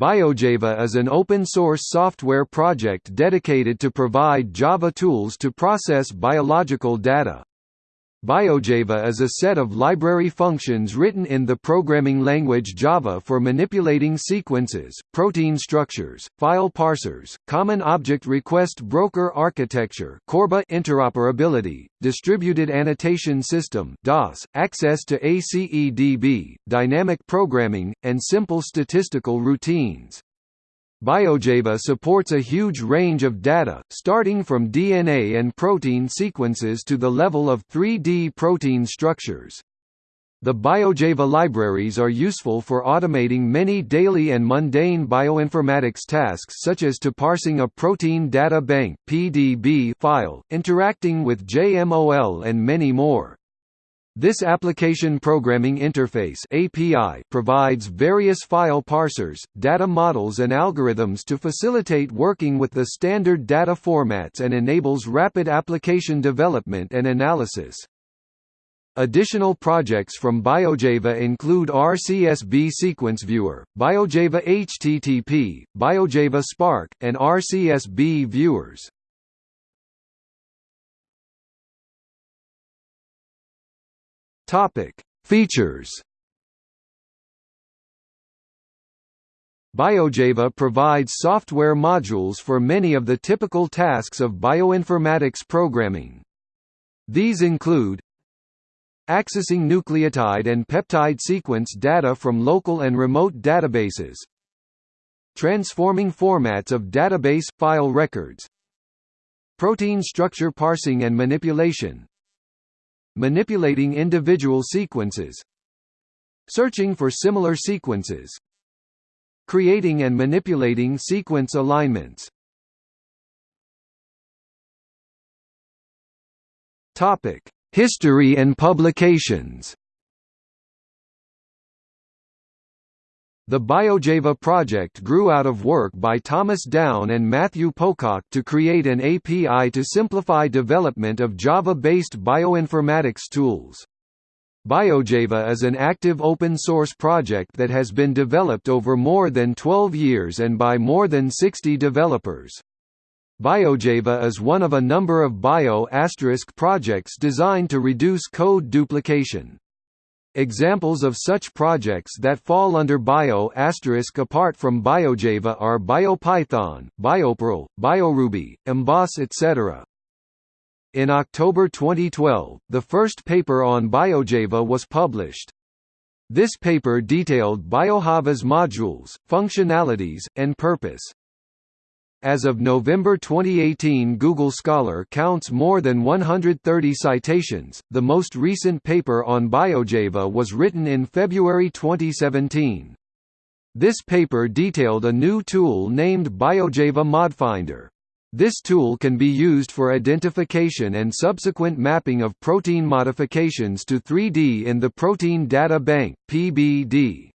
BioJava is an open-source software project dedicated to provide Java tools to process biological data. BioJava is a set of library functions written in the programming language Java for manipulating sequences, protein structures, file parsers, common object request broker architecture CORBA interoperability, distributed annotation system DAS, access to ACEDB, dynamic programming, and simple statistical routines. BioJava supports a huge range of data, starting from DNA and protein sequences to the level of 3D protein structures. The BioJava libraries are useful for automating many daily and mundane bioinformatics tasks such as to parsing a protein data bank (PDB) file, interacting with JMOL and many more. This Application Programming Interface API provides various file parsers, data models and algorithms to facilitate working with the standard data formats and enables rapid application development and analysis. Additional projects from BioJava include RCSB Sequence Viewer, BioJava HTTP, BioJava Spark, and RCSB viewers. Topic: Features. BioJava provides software modules for many of the typical tasks of bioinformatics programming. These include accessing nucleotide and peptide sequence data from local and remote databases, transforming formats of database file records, protein structure parsing and manipulation, manipulating individual sequences searching for similar sequences creating and manipulating sequence alignments Topic: History and publications. The BioJava project grew out of work by Thomas Down and Matthew Pocock to create an API to simplify development of Java-based bioinformatics tools. BioJava is an active open-source project that has been developed over more than 12 years and by more than 60 developers. BioJava is one of a number of bio** projects designed to reduce code duplication. Examples of such projects that fall under Bio** apart from BioJava are BioPython, BioPerl, BioRuby, Emboss etc. In October 2012, the first paper on BioJava was published. This paper detailed BioJava's modules, functionalities, and purpose. As of November 2018 Google Scholar counts more than 130 citations. The most recent paper on BioJava was written in February 2017. This paper detailed a new tool named BioJava ModFinder. This tool can be used for identification and subsequent mapping of protein modifications to 3D in the Protein Data Bank (PBD).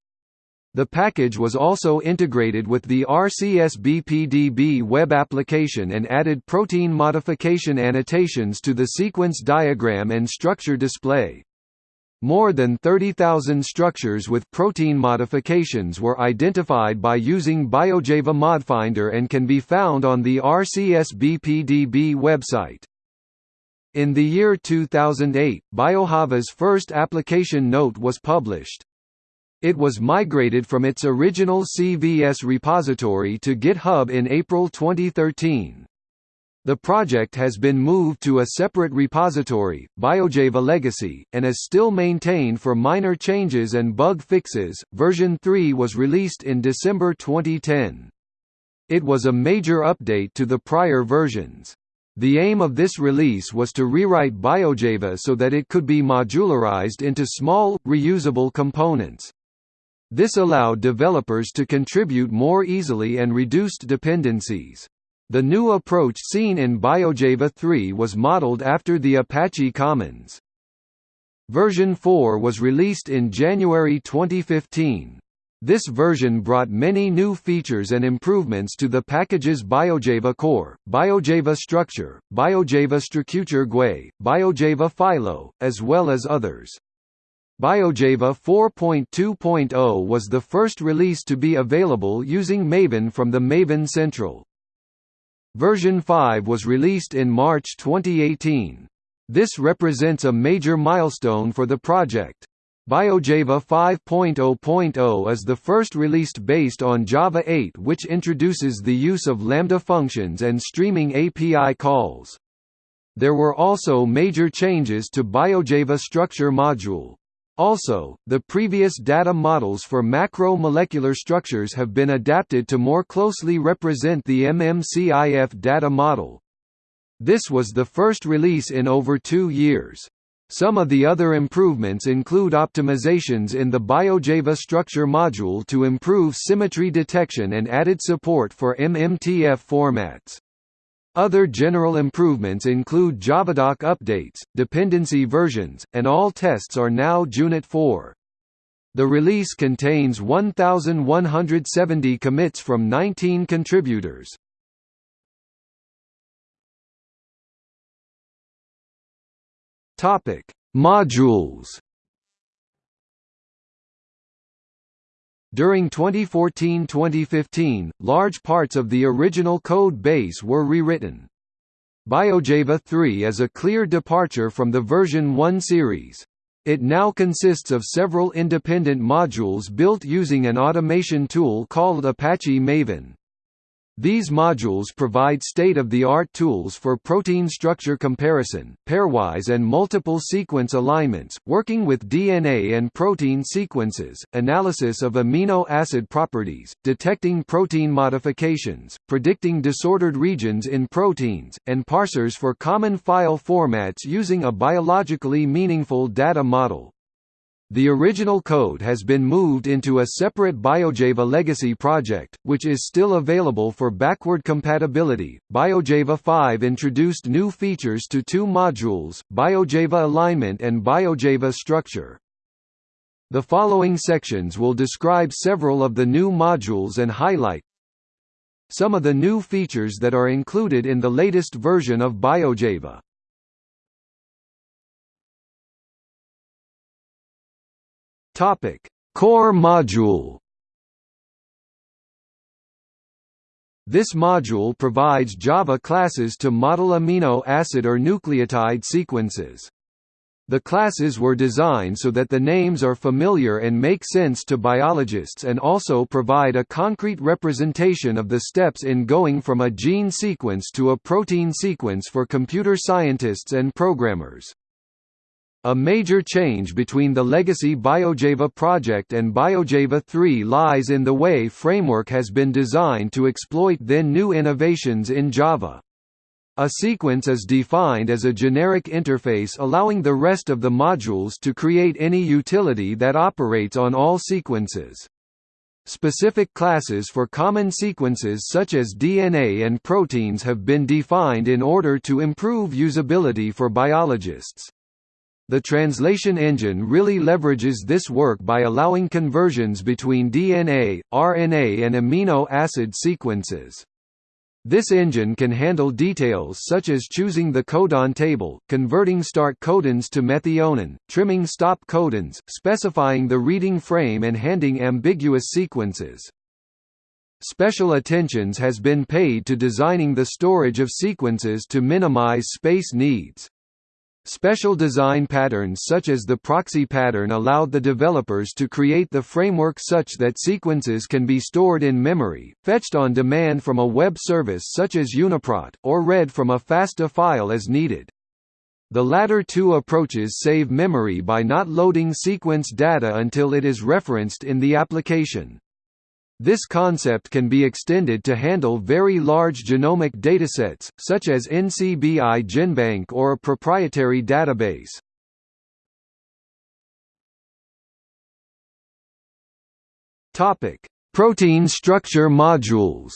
The package was also integrated with the RCSB-PDB web application and added protein modification annotations to the sequence diagram and structure display. More than 30,000 structures with protein modifications were identified by using BioJava ModFinder and can be found on the RCSB-PDB website. In the year 2008, BioJava's first application note was published. It was migrated from its original CVS repository to GitHub in April 2013. The project has been moved to a separate repository, BioJava Legacy, and is still maintained for minor changes and bug fixes. Version 3 was released in December 2010. It was a major update to the prior versions. The aim of this release was to rewrite BioJava so that it could be modularized into small, reusable components. This allowed developers to contribute more easily and reduced dependencies. The new approach seen in BioJava 3 was modeled after the Apache Commons. Version 4 was released in January 2015. This version brought many new features and improvements to the package's BioJava core, BioJava structure, BioJava structure GUI, BioJava phylo, as well as others. BioJava 4.2.0 was the first release to be available using Maven from the Maven Central. Version 5 was released in March 2018. This represents a major milestone for the project. BioJava 5.0.0 is the first released based on Java 8 which introduces the use of Lambda functions and streaming API calls. There were also major changes to BioJava structure module. Also, the previous data models for macromolecular structures have been adapted to more closely represent the MMCIF data model. This was the first release in over two years. Some of the other improvements include optimizations in the BioJava structure module to improve symmetry detection and added support for MMTF formats. Other general improvements include Javadoc updates, dependency versions, and all tests are now Junit 4. The release contains 1,170 commits from 19 contributors. Modules During 2014–2015, large parts of the original code base were rewritten. BioJava 3 is a clear departure from the version 1 series. It now consists of several independent modules built using an automation tool called Apache Maven. These modules provide state-of-the-art tools for protein structure comparison, pairwise and multiple sequence alignments, working with DNA and protein sequences, analysis of amino acid properties, detecting protein modifications, predicting disordered regions in proteins, and parsers for common file formats using a biologically meaningful data model. The original code has been moved into a separate BioJava legacy project, which is still available for backward compatibility. BioJava 5 introduced new features to two modules, BioJava Alignment and BioJava Structure. The following sections will describe several of the new modules and highlight some of the new features that are included in the latest version of BioJava. Topic: Core module. This module provides Java classes to model amino acid or nucleotide sequences. The classes were designed so that the names are familiar and make sense to biologists and also provide a concrete representation of the steps in going from a gene sequence to a protein sequence for computer scientists and programmers. A major change between the legacy BioJava project and BioJava 3 lies in the way framework has been designed to exploit then new innovations in Java. A sequence is defined as a generic interface allowing the rest of the modules to create any utility that operates on all sequences. Specific classes for common sequences such as DNA and proteins have been defined in order to improve usability for biologists. The translation engine really leverages this work by allowing conversions between DNA, RNA and amino acid sequences. This engine can handle details such as choosing the codon table, converting start codons to methionine, trimming stop codons, specifying the reading frame and handing ambiguous sequences. Special attentions has been paid to designing the storage of sequences to minimize space needs. Special design patterns such as the proxy pattern allowed the developers to create the framework such that sequences can be stored in memory, fetched on demand from a web service such as Uniprot, or read from a FASTA file as needed. The latter two approaches save memory by not loading sequence data until it is referenced in the application. This concept can be extended to handle very large genomic datasets, such as NCBI GenBank or a proprietary database. Topic: Protein structure modules.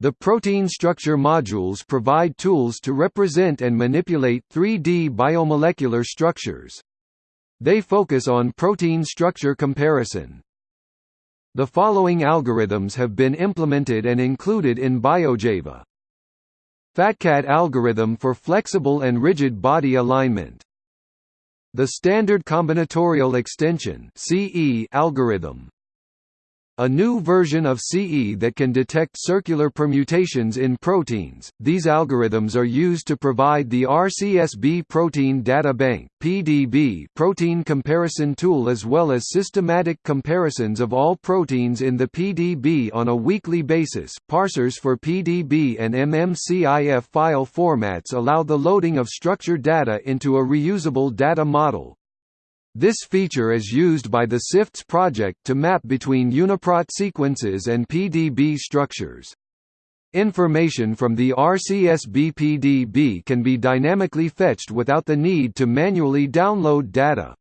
The protein structure modules provide tools to represent and manipulate 3D biomolecular structures. They focus on protein structure comparison. The following algorithms have been implemented and included in BioJava. FATCAT algorithm for flexible and rigid body alignment The Standard Combinatorial Extension (CE) algorithm a new version of CE that can detect circular permutations in proteins. These algorithms are used to provide the RCSB Protein Data Bank (PDB) protein comparison tool as well as systematic comparisons of all proteins in the PDB on a weekly basis. Parsers for PDB and MMCIF file formats allow the loading of structured data into a reusable data model, this feature is used by the SIFTS project to map between UniProt sequences and PDB structures. Information from the RCSB PDB can be dynamically fetched without the need to manually download data.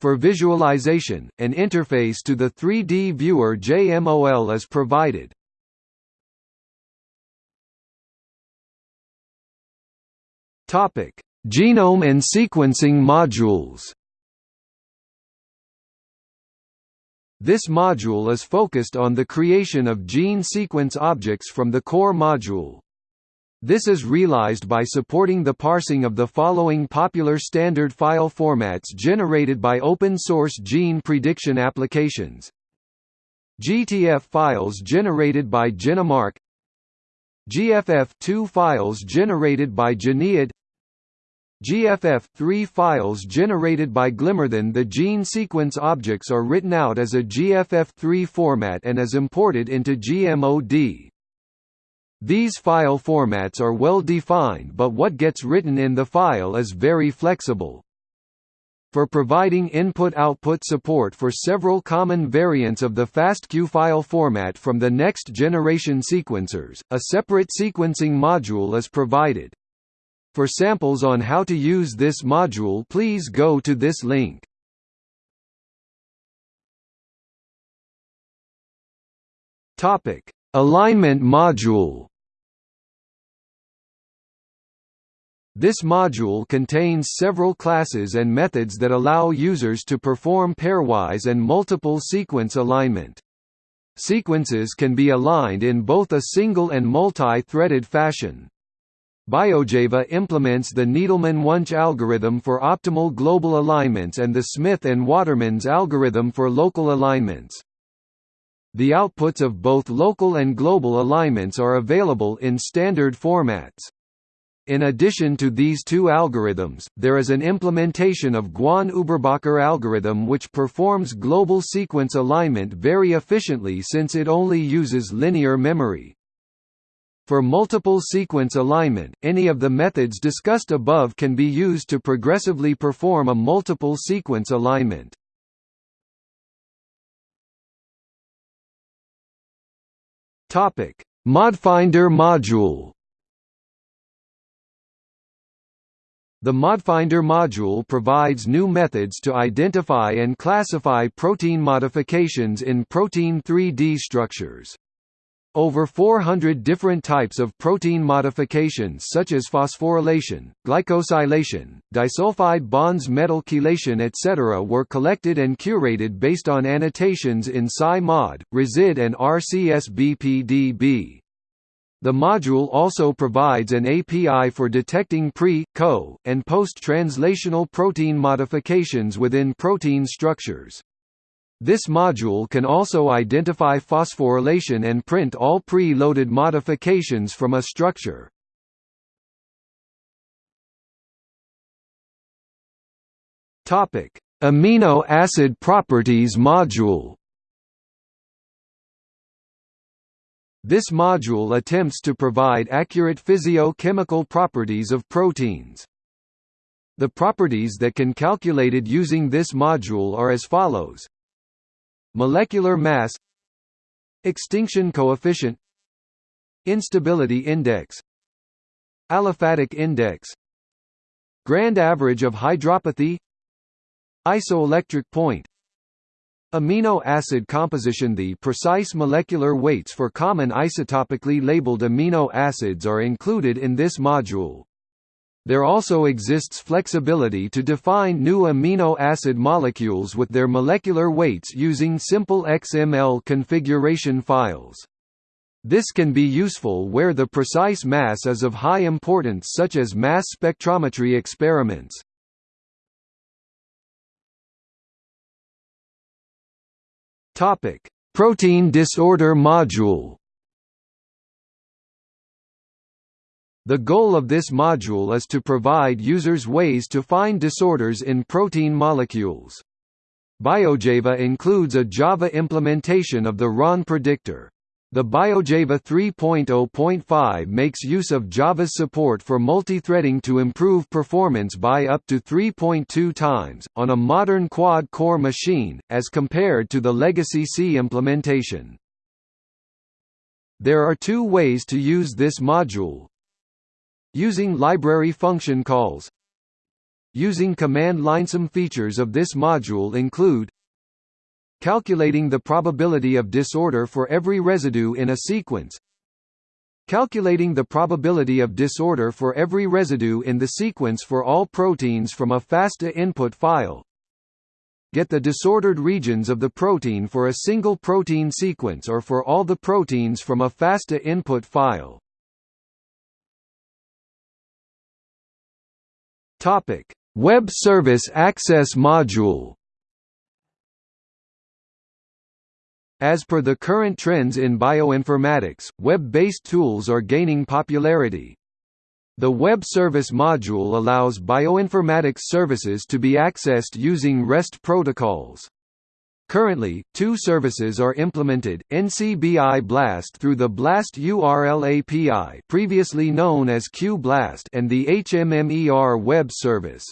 For visualization, an interface to the 3D viewer JMOL is provided. Genome and sequencing modules This module is focused on the creation of gene sequence objects from the core module. This is realized by supporting the parsing of the following popular standard file formats generated by open-source gene prediction applications. GTF files generated by GeneMark GFF2 files generated by Geneid GFF3 files generated by Glimmer. Glimmerthan The gene sequence objects are written out as a GFF3 format and as imported into GMOD. These file formats are well defined but what gets written in the file is very flexible. For providing input-output support for several common variants of the FASTQ file format from the next generation sequencers, a separate sequencing module is provided. For samples on how to use this module please go to this link. Alignment module. This module contains several classes and methods that allow users to perform pairwise and multiple sequence alignment. Sequences can be aligned in both a single and multi-threaded fashion. BioJava implements the Needleman-Wunsch algorithm for optimal global alignments and the Smith and Watermans algorithm for local alignments. The outputs of both local and global alignments are available in standard formats. In addition to these two algorithms, there is an implementation of Guan-Uberbacher algorithm which performs global sequence alignment very efficiently since it only uses linear memory. For multiple sequence alignment, any of the methods discussed above can be used to progressively perform a multiple sequence alignment. Topic: ModFinder module. The ModFinder module provides new methods to identify and classify protein modifications in protein 3D structures. Over 400 different types of protein modifications such as phosphorylation, glycosylation, disulfide bonds metal chelation etc. were collected and curated based on annotations in PSI-MOD, RESID and RCSB-PDB. The module also provides an API for detecting pre, co, and post-translational protein modifications within protein structures. This module can also identify phosphorylation and print all pre-loaded modifications from a structure. Topic: Amino acid properties module. This module attempts to provide accurate physio-chemical properties of proteins. The properties that can calculated using this module are as follows Molecular mass Extinction coefficient Instability index Aliphatic index Grand average of hydropathy Isoelectric point Amino acid composition The precise molecular weights for common isotopically labeled amino acids are included in this module. There also exists flexibility to define new amino acid molecules with their molecular weights using simple XML configuration files. This can be useful where the precise mass is of high importance such as mass spectrometry experiments. Protein disorder module The goal of this module is to provide users ways to find disorders in protein molecules. BioJava includes a Java implementation of the RONN predictor. The BioJava 3.0.5 makes use of Java's support for multithreading to improve performance by up to 3.2 times, on a modern quad-core machine, as compared to the legacy C implementation. There are two ways to use this module. Using library function calls. Using command line some features of this module include Calculating the probability of disorder for every residue in a sequence. Calculating the probability of disorder for every residue in the sequence for all proteins from a FASTA input file. Get the disordered regions of the protein for a single protein sequence or for all the proteins from a FASTA input file Web Service Access Module As per the current trends in bioinformatics, web-based tools are gaining popularity. The Web Service module allows bioinformatics services to be accessed using REST protocols. Currently, two services are implemented, NCBI BLAST through the BLAST URL API previously known as QBLAST and the HMMER web service.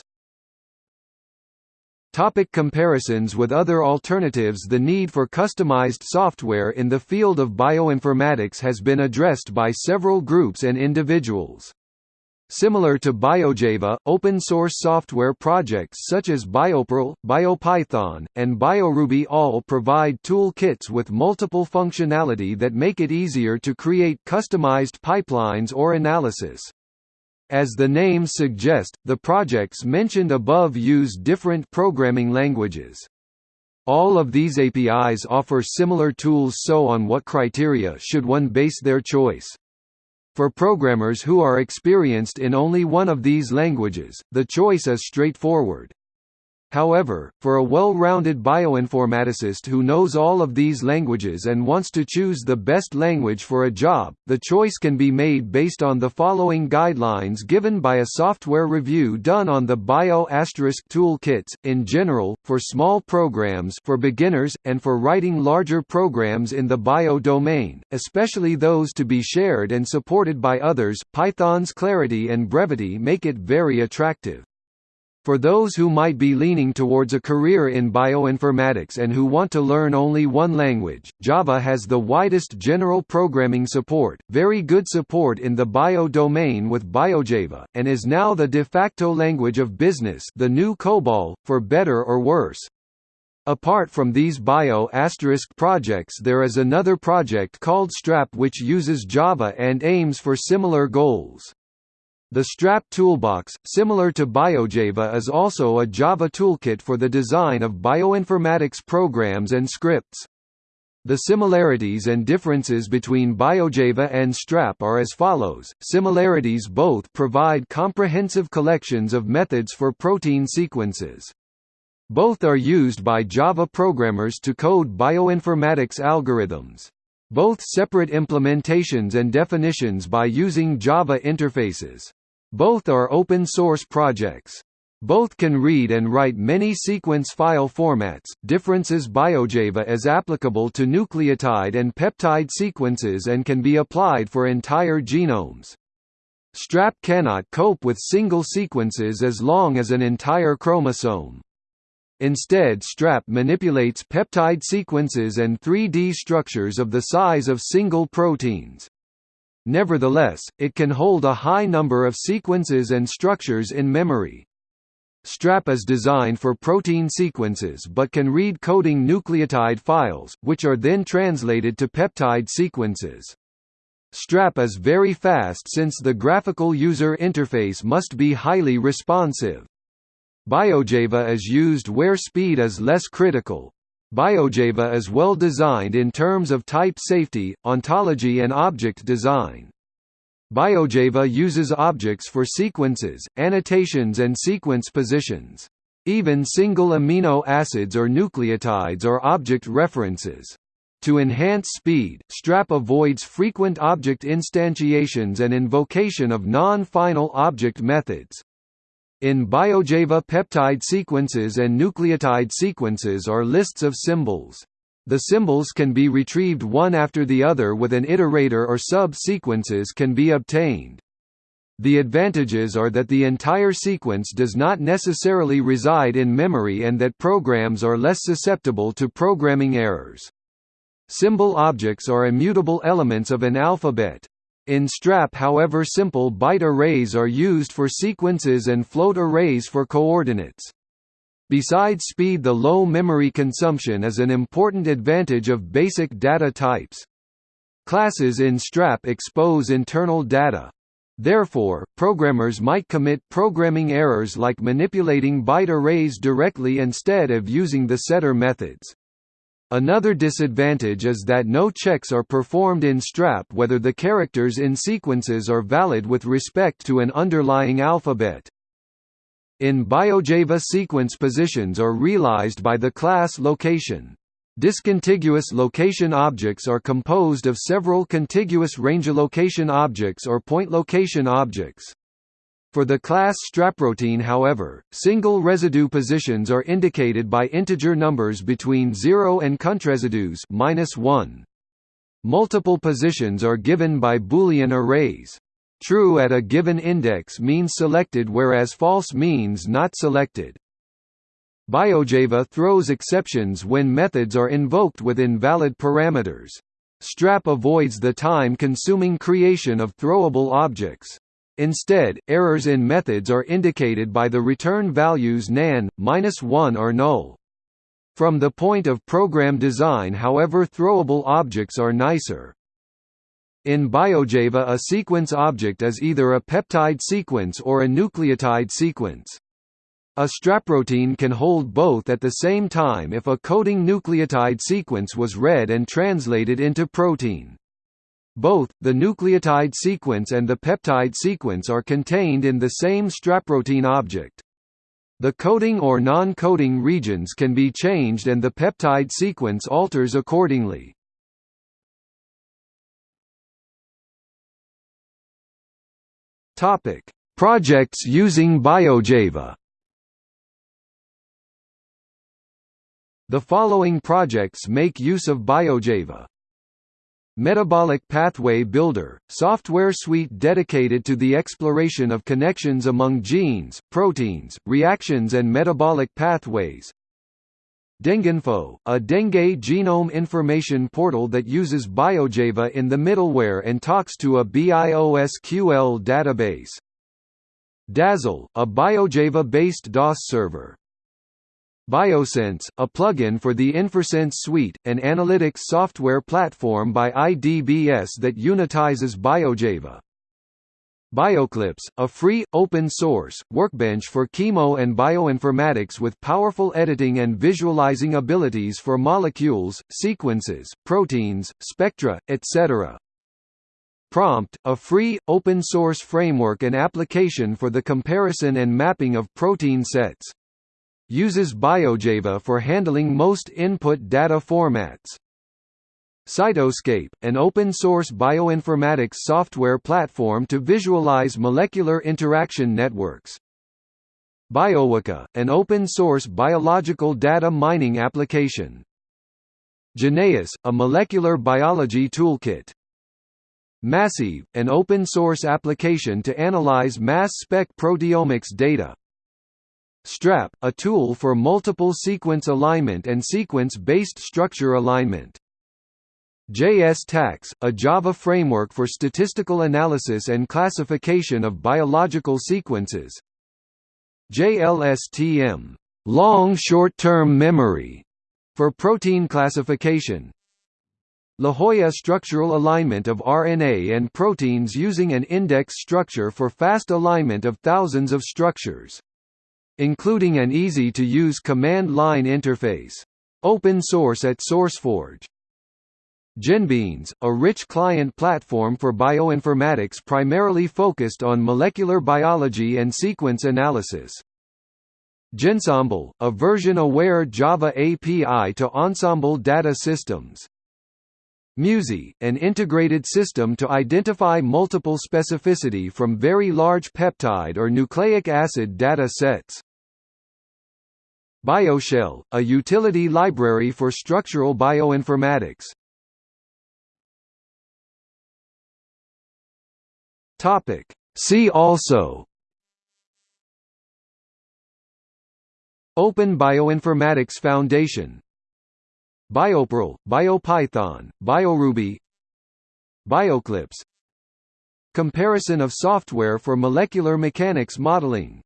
Topic comparisons with other alternatives The need for customized software in the field of bioinformatics has been addressed by several groups and individuals. Similar to BioJava, open-source software projects such as BioPerl, BioPython, and BioRuby all provide toolkits with multiple functionality that make it easier to create customized pipelines or analysis. As the names suggest, the projects mentioned above use different programming languages. All of these APIs offer similar tools so on what criteria should one base their choice? For programmers who are experienced in only one of these languages, the choice is straightforward. However, for a well-rounded bioinformaticist who knows all of these languages and wants to choose the best language for a job, the choice can be made based on the following guidelines given by a software review done on the Bio toolkits, in general, for small programs for beginners, and for writing larger programs in the bio domain, especially those to be shared and supported by others. Python's clarity and brevity make it very attractive. For those who might be leaning towards a career in bioinformatics and who want to learn only one language, Java has the widest general programming support, very good support in the bio domain with BioJava, and is now the de facto language of business the new COBOL, for better or worse. Apart from these bio projects there is another project called Strap which uses Java and aims for similar goals. The Strap toolbox, similar to BioJava is also a Java toolkit for the design of bioinformatics programs and scripts. The similarities and differences between BioJava and Strap are as follows. Similarities both provide comprehensive collections of methods for protein sequences. Both are used by Java programmers to code bioinformatics algorithms. Both separate implementations and definitions by using Java interfaces. Both are open-source projects. Both can read and write many sequence file formats. Differences BioJava is applicable to nucleotide and peptide sequences and can be applied for entire genomes. Strap cannot cope with single sequences as long as an entire chromosome. Instead Strap manipulates peptide sequences and 3D structures of the size of single proteins. Nevertheless, it can hold a high number of sequences and structures in memory. Strap is designed for protein sequences but can read coding nucleotide files, which are then translated to peptide sequences. Strap is very fast since the graphical user interface must be highly responsive. BioJava is used where speed is less critical, BioJava is well designed in terms of type safety, ontology and object design. BioJava uses objects for sequences, annotations and sequence positions. Even single amino acids or nucleotides are object references. To enhance speed, STRAP avoids frequent object instantiations and invocation of non-final object methods. In BioJava peptide sequences and nucleotide sequences are lists of symbols. The symbols can be retrieved one after the other with an iterator or sub-sequences can be obtained. The advantages are that the entire sequence does not necessarily reside in memory and that programs are less susceptible to programming errors. Symbol objects are immutable elements of an alphabet. In STRAP however simple byte arrays are used for sequences and float arrays for coordinates. Besides speed the low memory consumption is an important advantage of basic data types. Classes in STRAP expose internal data. Therefore, programmers might commit programming errors like manipulating byte arrays directly instead of using the setter methods. Another disadvantage is that no checks are performed in STRAP whether the characters in sequences are valid with respect to an underlying alphabet. In BioJava sequence positions are realized by the class location. Discontiguous location objects are composed of several contiguous range location objects or point location objects. For the class StrapProtein however, single residue positions are indicated by integer numbers between 0 and countResidues -1. Multiple positions are given by Boolean arrays. True at a given index means selected whereas false means not selected. BioJava throws exceptions when methods are invoked with invalid parameters. STRAP avoids the time-consuming creation of throwable objects. Instead, errors in methods are indicated by the return values nan, -1 or null. From the point of program design however throwable objects are nicer. In BioJava a sequence object is either a peptide sequence or a nucleotide sequence. A StrapProtein can hold both at the same time if a coding nucleotide sequence was read and translated into protein. Both, the nucleotide sequence and the peptide sequence are contained in the same StrapProtein object. The coding or non-coding regions can be changed and the peptide sequence alters accordingly. Projects using BioJava The following projects make use of BioJava. Metabolic Pathway Builder, software suite dedicated to the exploration of connections among genes, proteins, reactions and metabolic pathways. DengueInfo, a dengue genome information portal that uses BioJava in the middleware and talks to a BIOSQL database. Dazzle, a BioJava-based DAS server. BioSense, a plugin for the InforSense suite, an analytics software platform by IDBS that unitizes BioJava. Bioclipse, a free, open-source, workbench for chemo and bioinformatics with powerful editing and visualizing abilities for molecules, sequences, proteins, spectra, etc. Prompt, a free, open-source framework and application for the comparison and mapping of protein sets uses BioJava for handling most input data formats. Cytoscape, an open-source bioinformatics software platform to visualize molecular interaction networks. BioWeka, an open-source biological data mining application. Geneious, a molecular biology toolkit. MassSieve, an open-source application to analyze mass spec proteomics data. STRAP, a tool for multiple sequence alignment and sequence-based structure alignment. JS-TACS, a Java framework for statistical analysis and classification of biological sequences. JLSTM, long short-term memory, for protein classification. La Jolla structural alignment of RNA and proteins using an index structure for fast alignment of thousands of structures including an easy-to-use command line interface. Open source at SourceForge. GenBeans, a rich client platform for bioinformatics primarily focused on molecular biology and sequence analysis. Gensembl, a version-aware Java API to Ensembl data systems. MUSI, an integrated system to identify multiple specificity from very large peptide or nucleic acid data sets. BioShell, a utility library for structural bioinformatics. Topic. See also. Open Bioinformatics Foundation. BioPerl, BioPython, BioRuby. Bioclipse. Comparison of software for molecular mechanics modeling